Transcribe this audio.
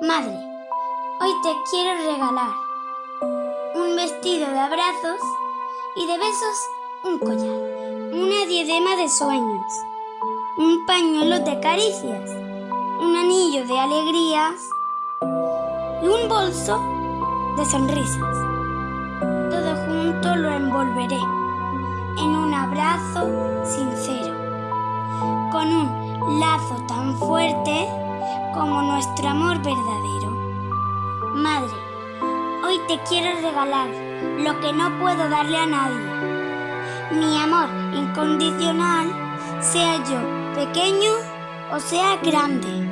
Madre, hoy te quiero regalar un vestido de abrazos y de besos un collar, una diadema de sueños, un pañuelo de caricias, un anillo de alegrías y un bolso de sonrisas. Todo junto lo envolveré en un abrazo sincero, con un lazo tan fuerte como nuestro amor verdadero. Madre, hoy te quiero regalar lo que no puedo darle a nadie. Mi amor incondicional, sea yo pequeño o sea grande.